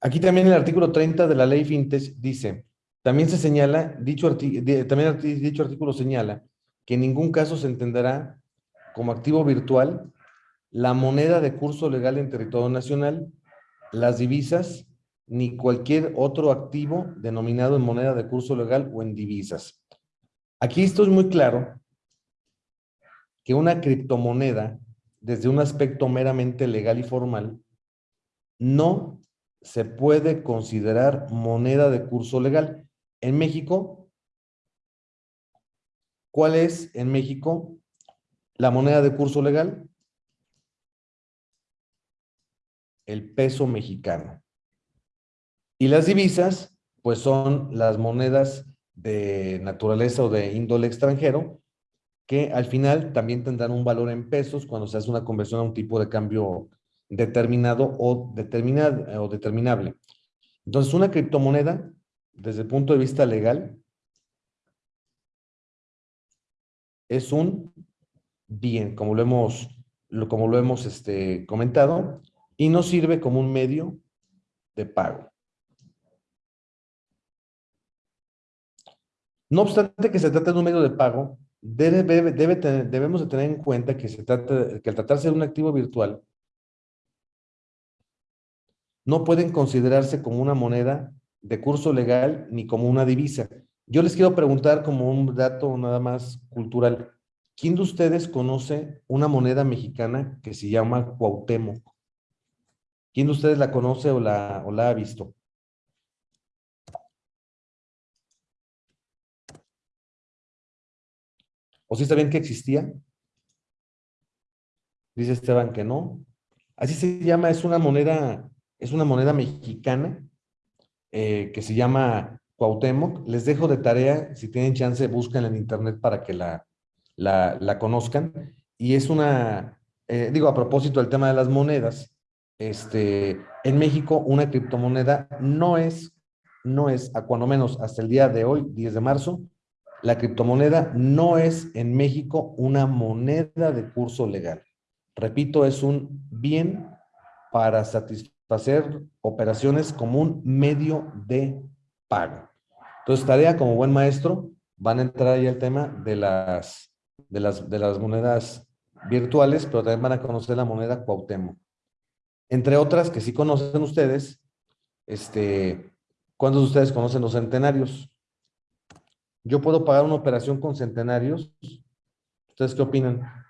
Aquí también el artículo 30 de la ley Fintech dice, también se señala, dicho, dicho artículo señala que en ningún caso se entenderá como activo virtual la moneda de curso legal en territorio nacional, las divisas, ni cualquier otro activo denominado en moneda de curso legal o en divisas. Aquí esto es muy claro que una criptomoneda, desde un aspecto meramente legal y formal, no se puede considerar moneda de curso legal. En México, ¿cuál es en México la moneda de curso legal? El peso mexicano. Y las divisas, pues son las monedas de naturaleza o de índole extranjero, que al final también tendrán un valor en pesos cuando se hace una conversión a un tipo de cambio determinado o, determinado, o determinable. Entonces, una criptomoneda, desde el punto de vista legal, es un bien, como lo hemos, como lo hemos este, comentado, y nos sirve como un medio de pago. No obstante que se trate de un medio de pago, debe, debemos de tener en cuenta que, se trata, que al tratarse de un activo virtual, no pueden considerarse como una moneda de curso legal ni como una divisa. Yo les quiero preguntar como un dato nada más cultural. ¿Quién de ustedes conoce una moneda mexicana que se llama Cuauhtémoc? ¿Quién de ustedes la conoce o la, ha visto? ¿O sí bien que existía? Dice Esteban que no. Así se llama, es una moneda, es una moneda mexicana eh, que se llama Cuauhtémoc. Les dejo de tarea, si tienen chance, buscan en internet para que la, la, conozcan. Y es una, eh, digo, a propósito del tema de las monedas, este, en México una criptomoneda no es, no es, a cuando menos hasta el día de hoy, 10 de marzo, la criptomoneda no es en México una moneda de curso legal. Repito, es un bien para satisfacer operaciones como un medio de pago. Entonces, tarea como buen maestro, van a entrar ahí el tema de las, de las, de las monedas virtuales, pero también van a conocer la moneda Cuauhtémoc. Entre otras que sí conocen ustedes, este, ¿cuántos de ustedes conocen los centenarios? Yo puedo pagar una operación con centenarios. ¿Ustedes qué opinan?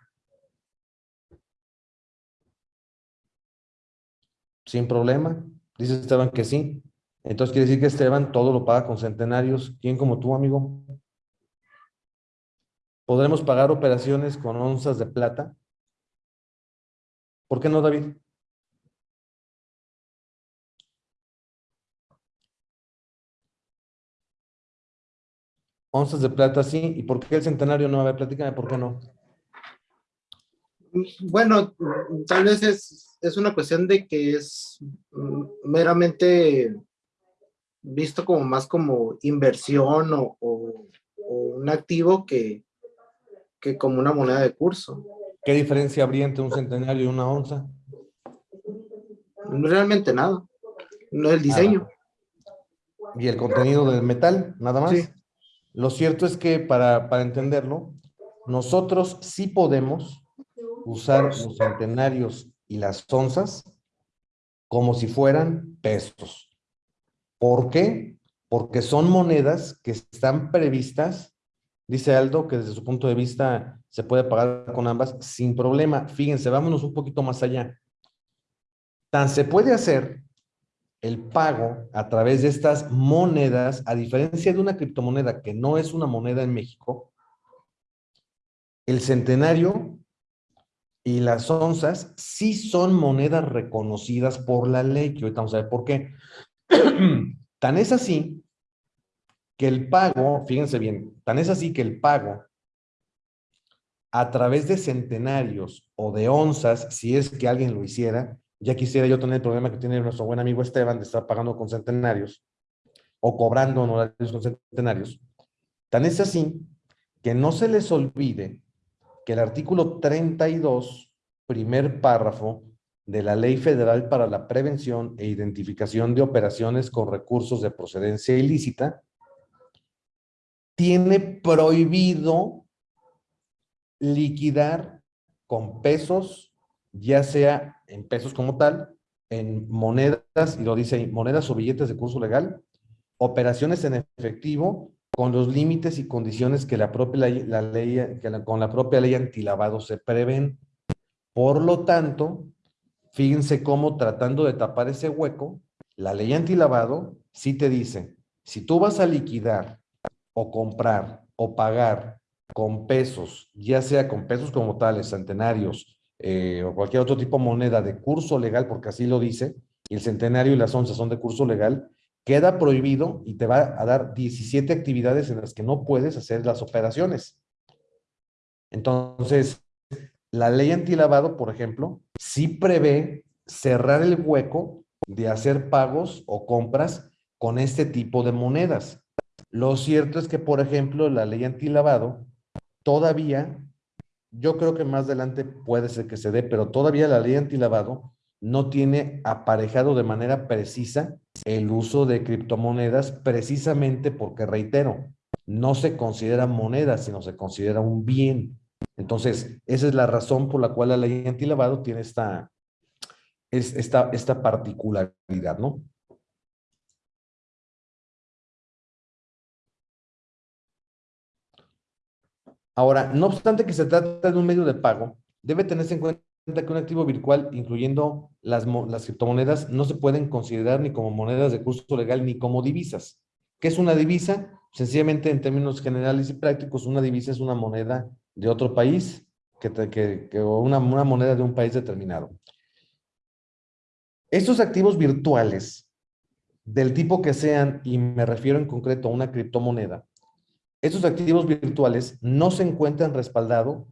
Sin problema. Dice Esteban que sí. Entonces quiere decir que Esteban todo lo paga con centenarios. ¿Quién como tú, amigo? ¿Podremos pagar operaciones con onzas de plata? ¿Por qué no, David? Onzas de plata sí. ¿Y por qué el centenario no? A ver, platícame por qué no. Bueno, tal vez es, es una cuestión de que es meramente visto como más como inversión o, un activo que, que como una moneda de curso. ¿Qué diferencia habría entre un centenario y una onza? Realmente nada. No el diseño. ¿Y el contenido del metal? Nada más. Sí. Lo cierto es que para, entenderlo, nosotros sí podemos usar los centenarios y las onzas como si fueran pesos. ¿Por qué? Porque son monedas que están previstas, dice Aldo, que desde su punto de vista se puede pagar con ambas sin problema. Fíjense, vámonos un poquito más allá. Tan se puede hacer el pago a través de estas monedas, a diferencia de una criptomoneda que no es una moneda en México, el centenario y las onzas sí son monedas reconocidas por la ley, que ahorita vamos a ver por qué. tan es así que el pago, fíjense bien, tan es así que el pago a través de centenarios o de onzas, si es que alguien lo hiciera, ya quisiera yo tener el problema que tiene nuestro buen amigo Esteban de estar pagando con centenarios o cobrando honorarios con centenarios. Tan es así que no se les olvide que el artículo 32, primer párrafo, de la Ley Federal para la Prevención e Identificación de Operaciones con Recursos de Procedencia Ilícita, tiene prohibido liquidar con pesos, ya sea en pesos como tal, en monedas, y lo dice ahí, monedas o billetes de curso legal, operaciones en efectivo con los límites y condiciones que la propia la ley que con la propia ley antilavado se prevén. Por lo tanto, fíjense cómo tratando de tapar ese hueco, la ley antilavado sí te dice, si tú vas a liquidar o comprar o pagar con pesos, ya sea con pesos como tales, centenarios eh, o cualquier otro tipo de moneda de curso legal, porque así lo dice, el centenario y las onzas son de curso legal, queda prohibido y te va a dar 17 actividades en las que no puedes hacer las operaciones. Entonces, la ley antilavado, por ejemplo, sí prevé cerrar el hueco de hacer pagos o compras con este tipo de monedas. Lo cierto es que, por ejemplo, la ley antilavado todavía, yo creo que más adelante puede ser que se dé, pero todavía la ley antilavado no tiene aparejado de manera precisa el uso de criptomonedas precisamente porque, reitero, no se considera moneda, sino se considera un bien. Entonces, esa es la razón por la cual la ley antilavado tiene esta, esta, esta particularidad, ¿no? Ahora, no obstante que se trata de un medio de pago, debe tenerse en cuenta que un activo virtual, incluyendo las, las criptomonedas, no se pueden considerar ni como monedas de curso legal ni como divisas. ¿Qué es una divisa? Sencillamente, en términos generales y prácticos, una divisa es una moneda de otro país que, que, que una, una moneda de un país determinado. Estos activos virtuales, del tipo que sean, y me refiero en concreto a una criptomoneda, estos activos virtuales no se encuentran respaldados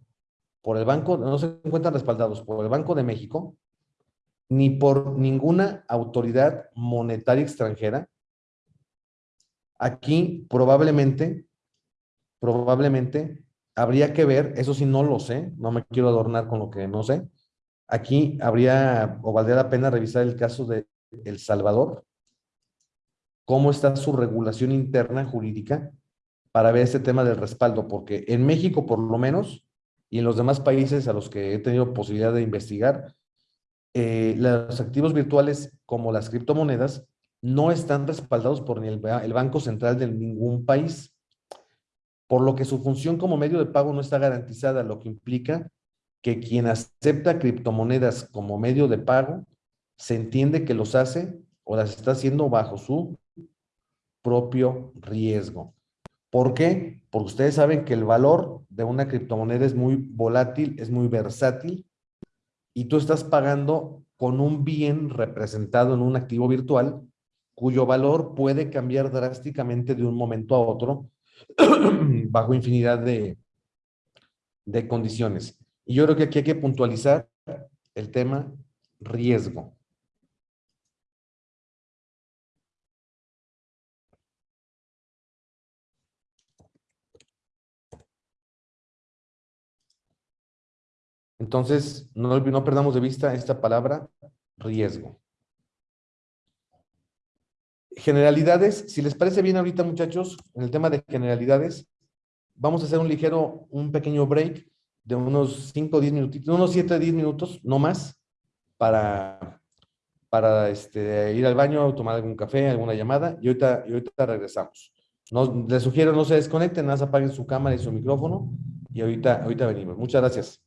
por el banco, no se encuentran respaldados por el Banco de México, ni por ninguna autoridad monetaria extranjera. Aquí probablemente, probablemente habría que ver, eso sí no lo sé, no me quiero adornar con lo que no sé. Aquí habría o valdría la pena revisar el caso de El Salvador, cómo está su regulación interna jurídica para ver este tema del respaldo, porque en México por lo menos, y en los demás países a los que he tenido posibilidad de investigar, eh, los activos virtuales como las criptomonedas no están respaldados por ni el, el Banco Central de ningún país, por lo que su función como medio de pago no está garantizada, lo que implica que quien acepta criptomonedas como medio de pago se entiende que los hace o las está haciendo bajo su propio riesgo. ¿Por qué? Porque ustedes saben que el valor de una criptomoneda es muy volátil, es muy versátil y tú estás pagando con un bien representado en un activo virtual cuyo valor puede cambiar drásticamente de un momento a otro bajo infinidad de, de condiciones. Y yo creo que aquí hay que puntualizar el tema riesgo. Entonces, no, perdamos de vista esta palabra, riesgo. Generalidades, si les parece bien ahorita, muchachos, en el tema de generalidades, vamos a hacer un ligero, un pequeño break de unos 5 o 10 minutitos, unos 7 o 10 minutos, no más, para, para este, ir al baño, tomar algún café, alguna llamada, y ahorita, y ahorita regresamos. No, les sugiero no se desconecten, nada más apaguen su cámara y su micrófono, y ahorita, ahorita venimos. Muchas gracias.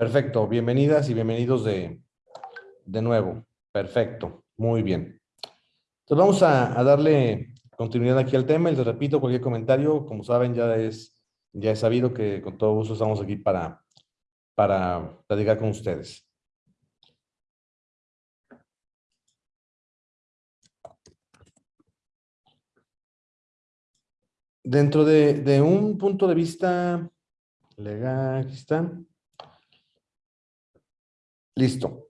Perfecto, bienvenidas y bienvenidos de, de nuevo. Perfecto, muy bien. Entonces vamos a, darle continuidad aquí al tema les repito cualquier comentario, como saben ya es, ya he sabido que con todo gusto estamos aquí para, para platicar con ustedes. Dentro de, de un punto de vista legal, aquí está. Listo.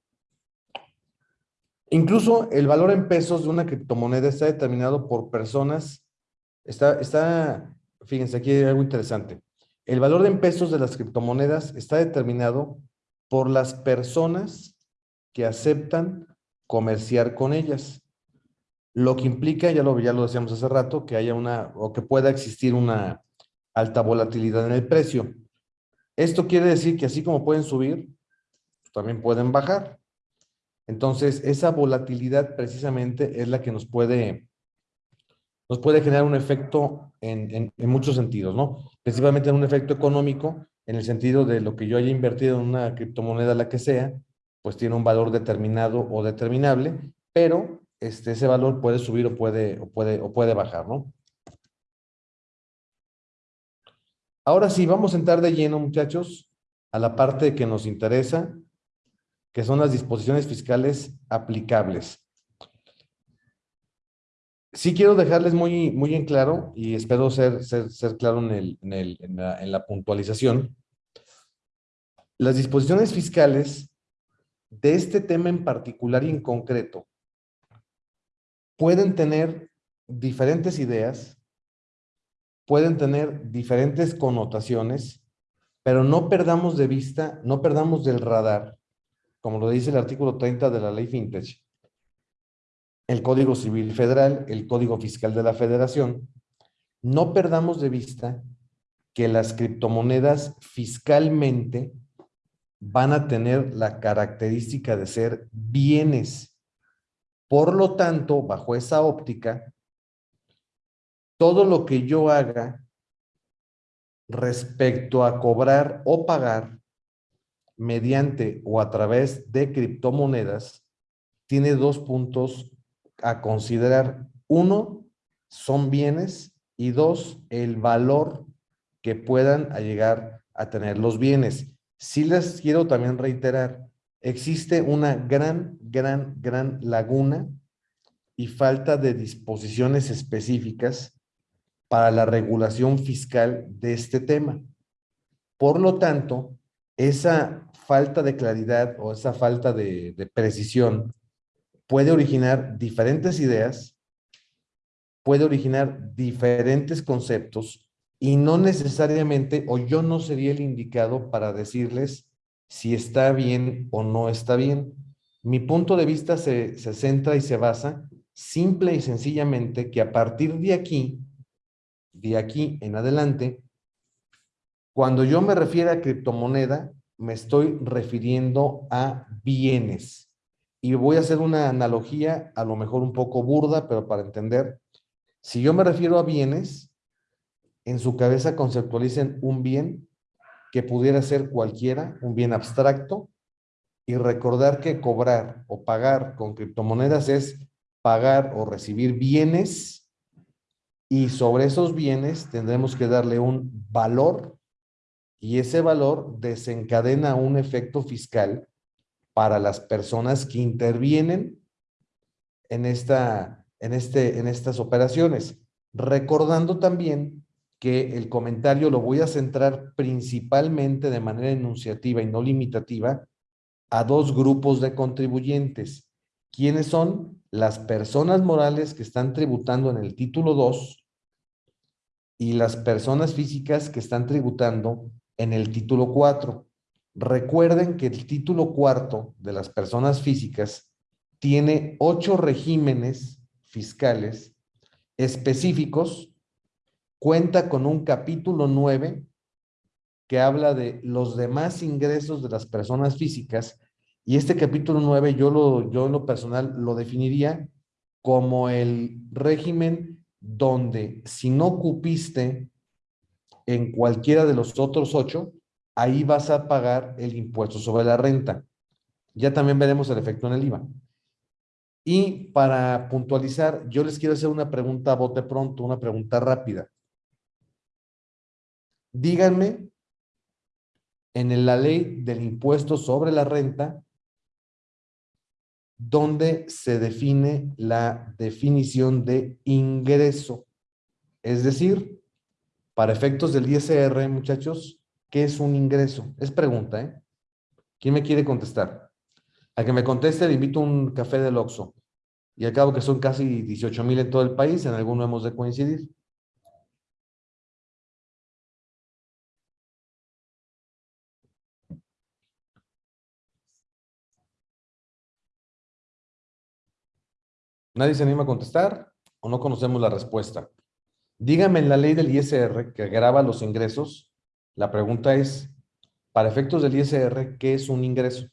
Incluso el valor en pesos de una criptomoneda está determinado por personas. Está, está, fíjense, aquí hay algo interesante. El valor en pesos de las criptomonedas está determinado por las personas que aceptan comerciar con ellas. Lo que implica, ya lo, ya lo decíamos hace rato, que haya una, o que pueda existir una alta volatilidad en el precio. Esto quiere decir que así como pueden subir, también pueden bajar. Entonces, esa volatilidad precisamente es la que nos puede, nos puede generar un efecto en, en, muchos sentidos, ¿no? Principalmente en un efecto económico, en el sentido de lo que yo haya invertido en una criptomoneda, la que sea, pues tiene un valor determinado o determinable, pero este, ese valor puede subir o puede, o puede, o puede bajar, ¿no? Ahora sí, vamos a entrar de lleno, muchachos, a la parte que nos interesa, que son las disposiciones fiscales aplicables. Sí quiero dejarles muy, muy en claro, y espero ser, ser, claro en, el, la, en la puntualización. Las disposiciones fiscales de este tema en particular y en concreto pueden tener diferentes ideas, pueden tener diferentes connotaciones, pero no perdamos de vista, no perdamos del radar como lo dice el artículo 30 de la ley FinTech, el Código Civil Federal, el Código Fiscal de la Federación, no perdamos de vista que las criptomonedas fiscalmente van a tener la característica de ser bienes. Por lo tanto, bajo esa óptica, todo lo que yo haga respecto a cobrar o pagar mediante o a través de criptomonedas tiene dos puntos a considerar. Uno, son bienes y dos, el valor que puedan llegar a tener los bienes. Sí les quiero también reiterar, existe una gran, gran, gran laguna y falta de disposiciones específicas para la regulación fiscal de este tema. Por lo tanto, esa falta de claridad o esa falta de, precisión puede originar diferentes ideas, puede originar diferentes conceptos y no necesariamente, o yo no sería el indicado para decirles si está bien o no está bien. Mi punto de vista se, se centra y se basa simple y sencillamente que a partir de aquí, de aquí en adelante, cuando yo me refiero a criptomoneda, me estoy refiriendo a bienes. Y voy a hacer una analogía, a lo mejor un poco burda, pero para entender. Si yo me refiero a bienes, en su cabeza conceptualicen un bien que pudiera ser cualquiera, un bien abstracto, y recordar que cobrar o pagar con criptomonedas es pagar o recibir bienes y sobre esos bienes tendremos que darle un valor y ese valor desencadena un efecto fiscal para las personas que intervienen en, esta, en, este, en estas operaciones. Recordando también que el comentario lo voy a centrar principalmente de manera enunciativa y no limitativa a dos grupos de contribuyentes. ¿Quiénes son? Las personas morales que están tributando en el título 2 y las personas físicas que están tributando en el título 4. Recuerden que el título cuarto de las personas físicas tiene ocho regímenes fiscales específicos, cuenta con un capítulo 9 que habla de los demás ingresos de las personas físicas y este capítulo 9 yo, lo, yo en lo personal lo definiría como el régimen donde si no cupiste en cualquiera de los otros ocho, ahí vas a pagar el impuesto sobre la renta. Ya también veremos el efecto en el IVA. Y para puntualizar, yo les quiero hacer una pregunta a bote pronto, una pregunta rápida. Díganme, en la ley del impuesto sobre la renta, ¿dónde se define la definición de ingreso? Es decir, para efectos del ISR, muchachos, ¿qué es un ingreso? Es pregunta, ¿eh? ¿Quién me quiere contestar? Al que me conteste le invito a un café del Oxxo. Y al cabo que son casi 18 mil en todo el país, en alguno hemos de coincidir. ¿Nadie se anima a contestar o no conocemos la respuesta? Dígame en la ley del ISR que graba los ingresos. La pregunta es, para efectos del ISR, ¿qué es un ingreso?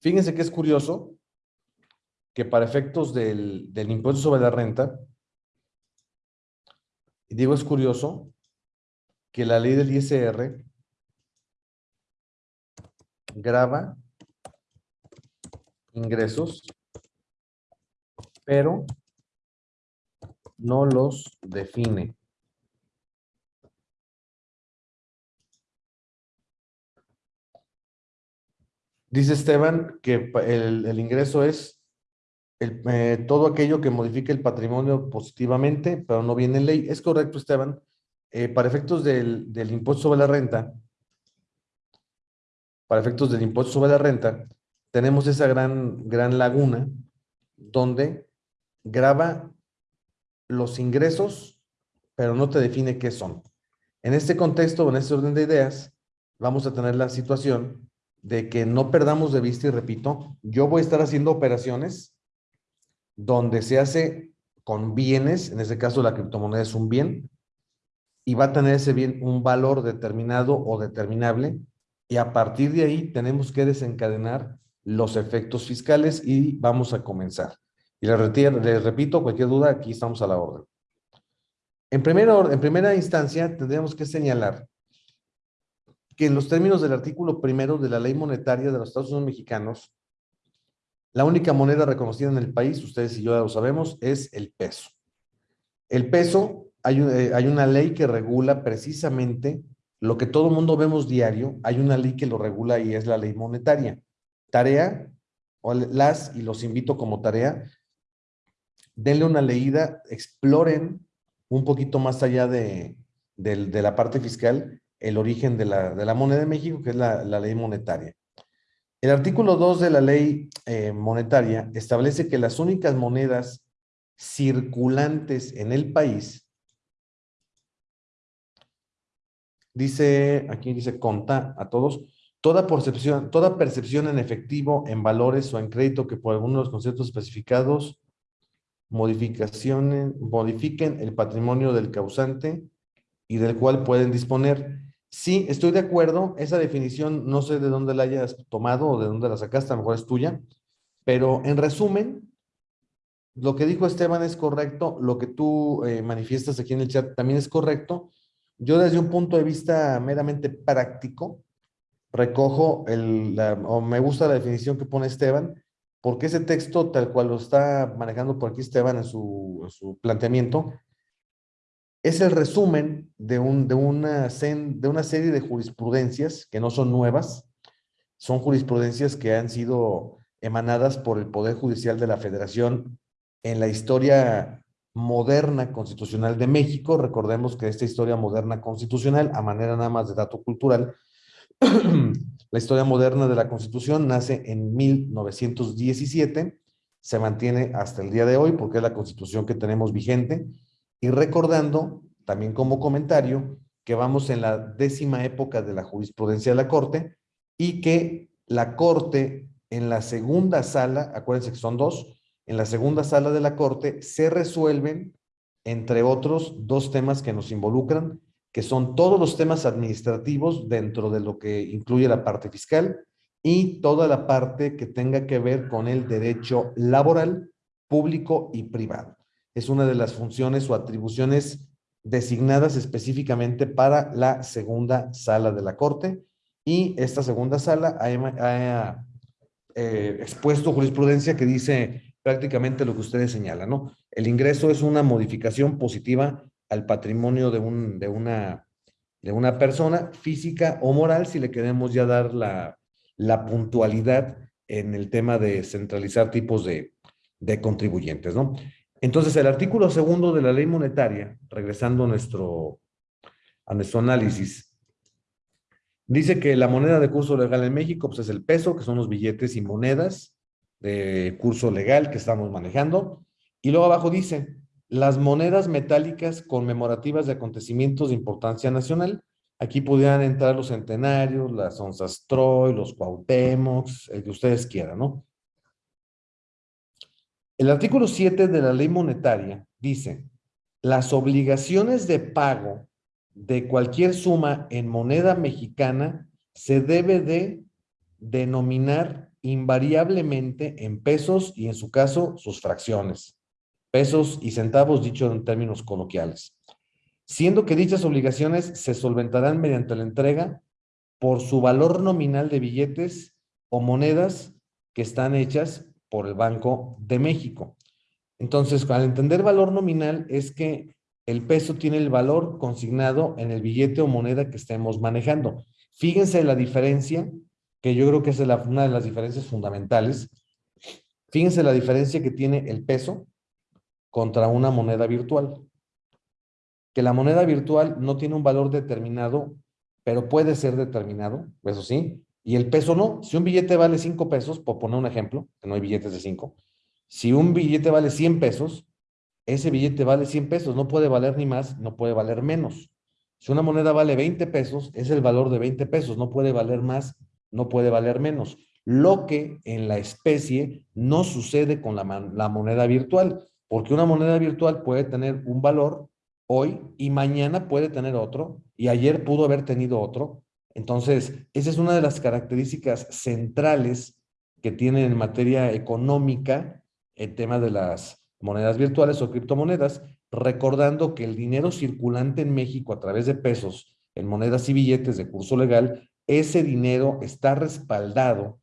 Fíjense que es curioso que para efectos del, del impuesto sobre la renta, y digo es curioso, que la ley del ISR graba ingresos, pero no los define. Dice Esteban que el, ingreso es eh, todo aquello que modifique el patrimonio positivamente, pero no viene en ley. Es correcto, Esteban. Eh, para efectos del, del, impuesto sobre la renta, para efectos del impuesto sobre la renta, tenemos esa gran, gran laguna donde graba los ingresos, pero no te define qué son. En este contexto, en este orden de ideas, vamos a tener la situación de que no perdamos de vista, y repito, yo voy a estar haciendo operaciones donde se hace con bienes, en este caso la criptomoneda es un bien, y va a tener ese bien un valor determinado o determinable, y a partir de ahí tenemos que desencadenar los efectos fiscales y vamos a comenzar. Y les, les repito, cualquier duda, aquí estamos a la orden. En primera, instancia, tendríamos que señalar que en los términos del artículo primero de la ley monetaria de los Estados Unidos mexicanos, la única moneda reconocida en el país, ustedes y yo ya lo sabemos, es el peso. El peso, hay, eh, hay una ley que regula precisamente lo que todo mundo vemos diario, hay una ley que lo regula y es la ley monetaria. Tarea, o las, y los invito como tarea, denle una leída, exploren un poquito más allá de, de la parte fiscal el origen de la, moneda de México, que es la, ley monetaria. El artículo 2 de la ley eh, monetaria establece que las únicas monedas circulantes en el país, dice, aquí dice conta a todos, toda percepción, toda percepción en efectivo, en valores o en crédito que por algunos de los conceptos especificados modificaciones, modifiquen el patrimonio del causante y del cual pueden disponer Sí, estoy de acuerdo. Esa definición no sé de dónde la hayas tomado o de dónde la sacaste, a lo mejor es tuya. Pero en resumen, lo que dijo Esteban es correcto. Lo que tú eh, manifiestas aquí en el chat también es correcto. Yo desde un punto de vista meramente práctico, recojo el, o me gusta la definición que pone Esteban, porque ese texto tal cual lo está manejando por aquí Esteban en su, su planteamiento, es el resumen de, un, de, una, de una serie de jurisprudencias que no son nuevas, son jurisprudencias que han sido emanadas por el Poder Judicial de la Federación en la historia moderna constitucional de México. Recordemos que esta historia moderna constitucional, a manera nada más de dato cultural, la historia moderna de la Constitución nace en 1917, se mantiene hasta el día de hoy porque es la Constitución que tenemos vigente, y recordando, también como comentario, que vamos en la décima época de la jurisprudencia de la Corte y que la Corte en la segunda sala, acuérdense que son dos, en la segunda sala de la Corte se resuelven, entre otros, dos temas que nos involucran, que son todos los temas administrativos dentro de lo que incluye la parte fiscal y toda la parte que tenga que ver con el derecho laboral, público y privado. Es una de las funciones o atribuciones designadas específicamente para la segunda sala de la Corte y esta segunda sala ha, eh, expuesto jurisprudencia que dice prácticamente lo que ustedes señalan, ¿no? El ingreso es una modificación positiva al patrimonio de, un, de, una, de una persona física o moral si le queremos ya dar la, la puntualidad en el tema de centralizar tipos de, de contribuyentes, ¿no? Entonces, el artículo segundo de la ley monetaria, regresando a nuestro, a nuestro análisis, dice que la moneda de curso legal en México pues, es el peso, que son los billetes y monedas curso legal que estamos manejando. Y luego abajo dice, las monedas metálicas conmemorativas de acontecimientos de importancia nacional. Aquí pudieran entrar los centenarios, las onzas Troy, los Cuauhtémocs, el que ustedes quieran, ¿no? El artículo 7 de la ley monetaria dice, las obligaciones de pago de cualquier suma en moneda mexicana se debe de denominar invariablemente en pesos y en su caso sus fracciones, pesos y centavos dicho en términos coloquiales, siendo que dichas obligaciones se solventarán mediante la entrega por su valor nominal de billetes o monedas que están hechas por el Banco de México. Entonces, al entender valor nominal es que el peso tiene el valor consignado en el billete o moneda que estemos manejando. Fíjense la diferencia que yo creo que es una de las diferencias fundamentales. Fíjense la diferencia que tiene el peso contra una moneda virtual. Que la moneda virtual no tiene un valor determinado, pero puede ser determinado, eso sí, y el peso no. Si un billete vale 5 pesos, por poner un ejemplo, que no hay billetes de 5, si un billete vale 100 pesos, ese billete vale 100 pesos, no puede valer ni más, no puede valer menos. Si una moneda vale 20 pesos, es el valor de 20 pesos, no puede valer más no puede valer menos. Lo que en la especie no sucede con la, moneda virtual, porque una moneda virtual puede tener un valor hoy y mañana puede tener otro y ayer pudo haber tenido otro. Entonces, esa es una de las características centrales que tiene en materia económica el tema de las monedas virtuales o criptomonedas, recordando que el dinero circulante en México a través de pesos en monedas y billetes de curso legal ese dinero está respaldado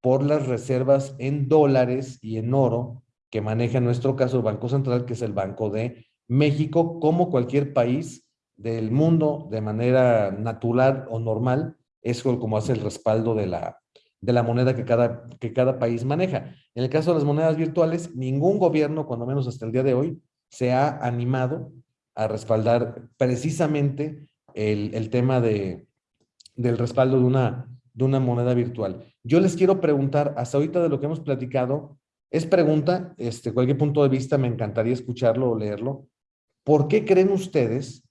por las reservas en dólares y en oro que maneja en nuestro caso el Banco Central, que es el Banco de México, como cualquier país del mundo de manera natural o normal, es como hace el respaldo de la, de la moneda que cada, que cada país maneja. En el caso de las monedas virtuales, ningún gobierno, cuando menos hasta el día de hoy, se ha animado a respaldar precisamente el, el tema de, del respaldo de una, de una moneda virtual. Yo les quiero preguntar, hasta ahorita de lo que hemos platicado, es pregunta, este, cualquier punto de vista me encantaría escucharlo o leerlo. ¿Por qué creen ustedes,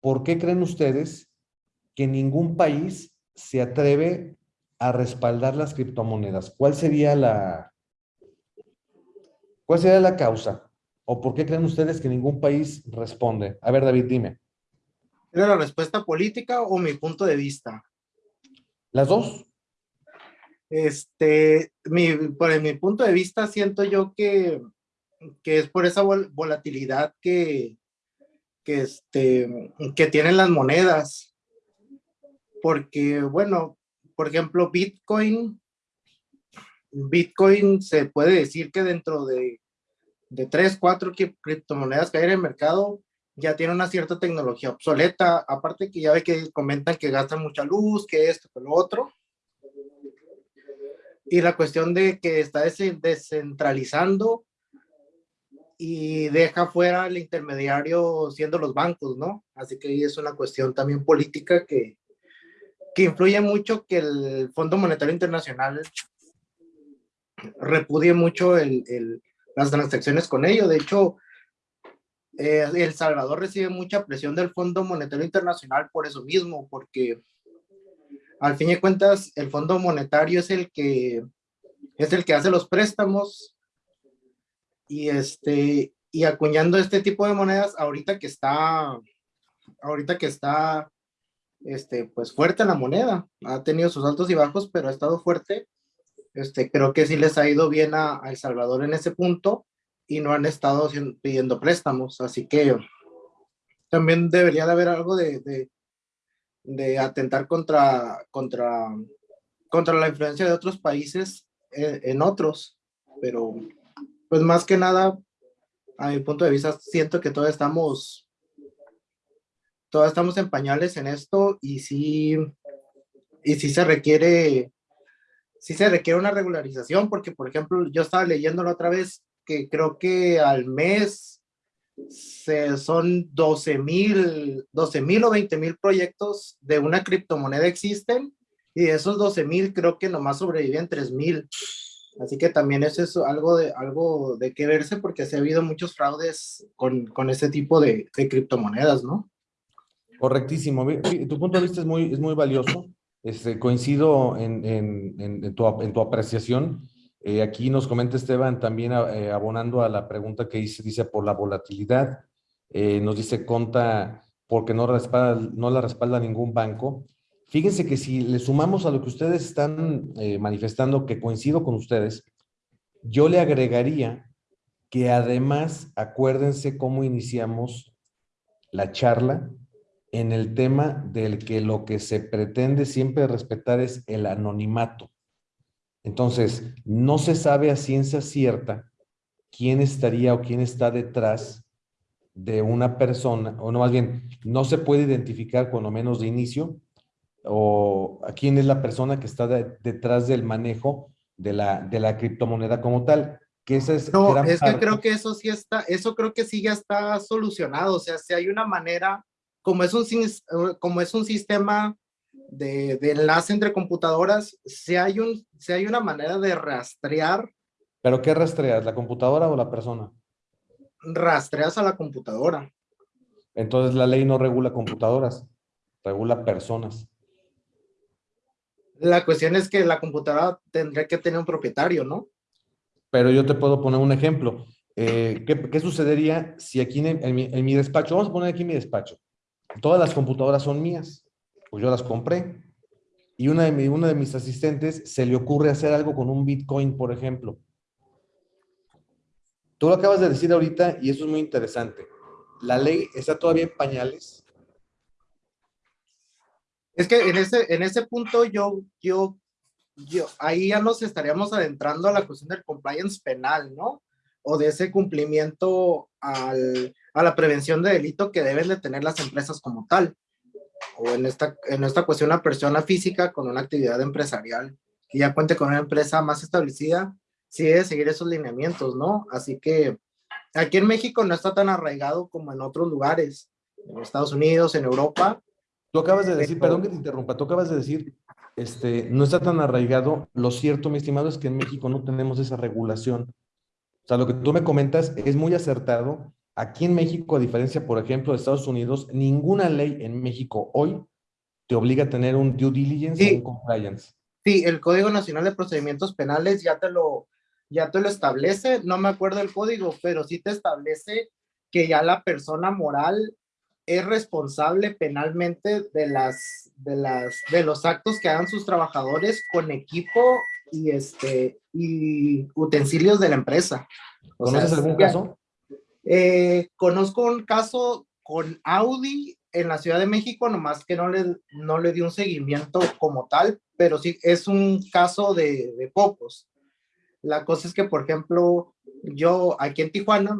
por qué creen ustedes que ningún país se atreve a respaldar las criptomonedas? ¿Cuál sería la, cuál sería la causa? ¿O por qué creen ustedes que ningún país responde? A ver, David, dime. ¿Era la respuesta política o mi punto de vista? Las dos. Este, mi, por mi punto de vista, siento yo que, que es por esa volatilidad que, que, este, que tienen las monedas. Porque, bueno, por ejemplo, Bitcoin, Bitcoin se puede decir que dentro de, de tres, cuatro criptomonedas que hay en el mercado, ya tiene una cierta tecnología obsoleta, aparte que ya ve que comentan que gastan mucha luz, que esto, que lo otro. Y la cuestión de que está descentralizando y deja fuera el intermediario siendo los bancos, ¿no? Así que es una cuestión también política que, que influye mucho que el Fondo Monetario Internacional repudie mucho el, el, las transacciones con ello. De hecho, eh, el Salvador recibe mucha presión del Fondo Monetario Internacional por eso mismo, porque al fin de cuentas el Fondo Monetario es el que es el que hace los préstamos. Y este y acuñando este tipo de monedas ahorita que está ahorita que está este pues fuerte la moneda. Ha tenido sus altos y bajos pero ha estado fuerte. Este creo que sí les ha ido bien a El Salvador en ese punto y no han estado pidiendo préstamos, así que también debería de haber algo de, de, atentar contra, contra, contra la influencia de otros países en, en otros, pero pues más que nada, a mi punto de vista, siento que todavía estamos, todavía estamos en pañales en esto y sí, y sí se requiere, sí se requiere una regularización, porque por ejemplo, yo estaba leyendo la otra vez que creo que al mes se, son 12 mil 12 mil o 20 mil proyectos de una criptomoneda existen y de esos 12 mil creo que nomás sobreviven 3 mil. Así que también eso es algo de, algo de que verse porque se ha habido muchos fraudes con, con este tipo de, de, criptomonedas, ¿no? Correctísimo. Tu punto de vista es muy, es muy valioso. Este, coincido en, en, en, tu, en tu apreciación. Eh, aquí nos comenta Esteban también eh, abonando a la pregunta que dice, dice por la volatilidad. Eh, nos dice Conta porque no, no la respalda ningún banco. Fíjense que si le sumamos a lo que ustedes están manifestando, que coincido con ustedes, yo le agregaría que además acuérdense cómo iniciamos la charla en el tema del que lo que se pretende siempre respetar es el anonimato. Entonces, no se sabe a ciencia cierta quién estaría o quién está detrás de una persona, o no más bien, no se puede identificar cuando menos de inicio o a quién es la persona que está detrás del manejo de la, de la criptomoneda como tal. Que esa es no, es que creo que eso sí está, eso creo que sí ya está solucionado. O sea, si hay una manera, como es un, como es un sistema de, de enlace entre computadoras, si hay, un, si hay una manera de rastrear. ¿Pero qué rastreas? ¿La computadora o la persona? Rastreas a la computadora. Entonces la ley no regula computadoras, regula personas. La cuestión es que la computadora tendría que tener un propietario, ¿no? Pero yo te puedo poner un ejemplo. Eh, ¿qué, sucedería si aquí en, mi, despacho, vamos a poner aquí mi despacho, todas las computadoras son mías, pues yo las compré, y una de, mis asistentes se le ocurre hacer algo con un Bitcoin, por ejemplo. Tú lo acabas de decir ahorita y eso es muy interesante. La ley está todavía en pañales, es que en ese, en ese punto yo, yo, yo, ahí ya nos estaríamos adentrando a la cuestión del compliance penal, ¿no? O de ese cumplimiento a la prevención de delito que deben de tener las empresas como tal. O en esta, en esta cuestión, la persona física con una actividad empresarial que ya cuente con una empresa más establecida, sí debe seguir esos lineamientos, ¿no? Así que aquí en México no está tan arraigado como en otros lugares, en Estados Unidos, en Europa, Tú acabas de decir, perdón que te interrumpa, tú acabas de decir, este, no está tan arraigado. Lo cierto, mi estimado, es que en México no tenemos esa regulación. O sea, lo que tú me comentas es muy acertado. Aquí en México, a diferencia, por ejemplo, de Estados Unidos, ninguna ley en México hoy te obliga a tener un due diligence o un compliance. Sí, el Código Nacional de Procedimientos Penales ya te lo, ya te lo establece. No me acuerdo el código, pero sí te establece que ya la persona moral es responsable penalmente de las de las de los actos que hagan sus trabajadores con equipo y este y utensilios de la empresa. ¿Conoces algún caso? Eh, conozco un caso con Audi en la Ciudad de México, nomás que no le, no le di un seguimiento como tal, pero sí es un caso de, de pocos. La cosa es que, por ejemplo, yo aquí en Tijuana,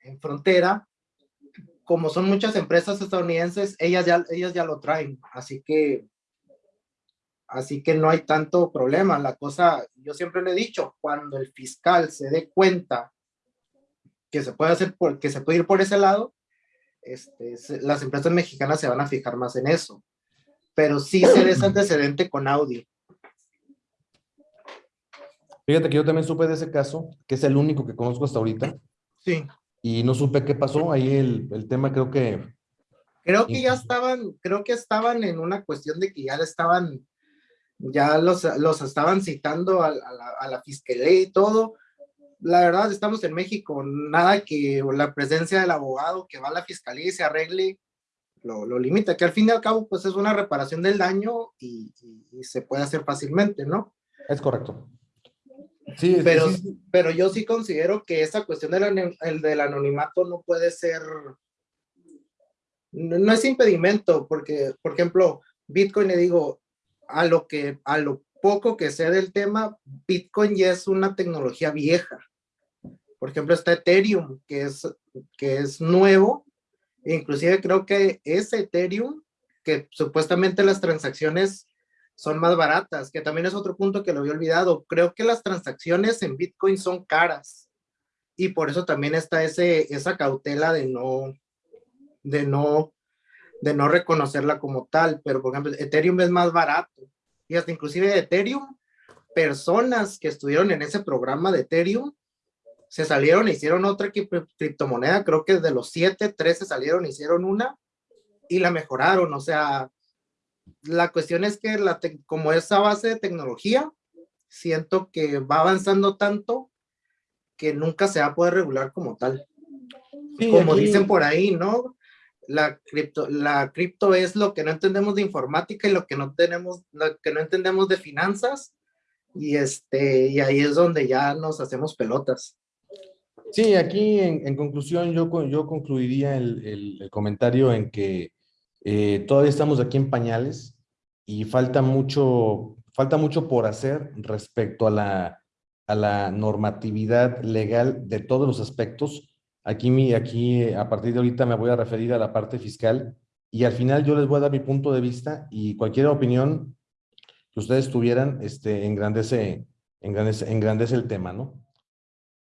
en frontera, como son muchas empresas estadounidenses, ellas ya, ellas ya lo traen, así que, así que no hay tanto problema. La cosa, yo siempre le he dicho, cuando el fiscal se dé cuenta que se puede hacer, por, que se puede ir por ese lado, este, las empresas mexicanas se van a fijar más en eso. Pero sí se da ese antecedente con Audi. Fíjate que yo también supe de ese caso, que es el único que conozco hasta ahorita. Sí y no supe qué pasó. Ahí el, el tema creo que... Creo que ya estaban, creo que estaban en una cuestión de que ya estaban, ya los, los estaban citando a, la, a la fiscalía y todo. La verdad, estamos en México, nada que la presencia del abogado que va a la fiscalía y se arregle lo, lo, limita, que al fin y al cabo pues es una reparación del daño y, y, y se puede hacer fácilmente, ¿no? Es correcto. Sí, pero, pero yo sí considero que esa cuestión del, el del anonimato no puede ser, no, es impedimento, porque, por ejemplo, Bitcoin, le digo, a lo que, a lo poco que sé del tema, Bitcoin ya es una tecnología vieja. Por ejemplo, está Ethereum, que es, que es nuevo, inclusive creo que ese Ethereum, que supuestamente las transacciones son más baratas, que también es otro punto que lo había olvidado. Creo que las transacciones en Bitcoin son caras y por eso también está ese, esa cautela de no, de no, de no reconocerla como tal. Pero por ejemplo, Ethereum es más barato y hasta inclusive Ethereum personas que estuvieron en ese programa de Ethereum se salieron hicieron otra criptomoneda, creo que de los siete, tres se salieron hicieron una y la mejoraron, o sea, la cuestión es que la como esa base de tecnología, siento que va avanzando tanto que nunca se va a poder regular como tal. como dicen por ahí, ¿no? La cripto, la cripto es lo que no entendemos de informática y lo que no tenemos, lo que no entendemos de finanzas. Y este, y ahí es donde ya nos hacemos pelotas. Sí, aquí en, conclusión yo, yo concluiría el, el, comentario en que eh, todavía estamos aquí en pañales y falta mucho, falta mucho por hacer respecto a la, a la normatividad legal de todos los aspectos. Aquí, aquí, a partir de ahorita me voy a referir a la parte fiscal y al final yo les voy a dar mi punto de vista y cualquier opinión que ustedes tuvieran este, engrandece, engrandece, engrandece el tema, ¿no?